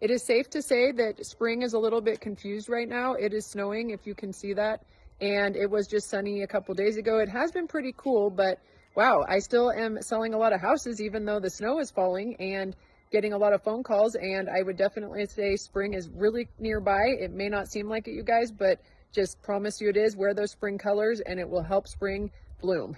It is safe to say that spring is a little bit confused right now. It is snowing, if you can see that, and it was just sunny a couple days ago. It has been pretty cool, but wow, I still am selling a lot of houses even though the snow is falling and getting a lot of phone calls. And I would definitely say spring is really nearby. It may not seem like it, you guys, but just promise you it is. Wear those spring colors and it will help spring bloom.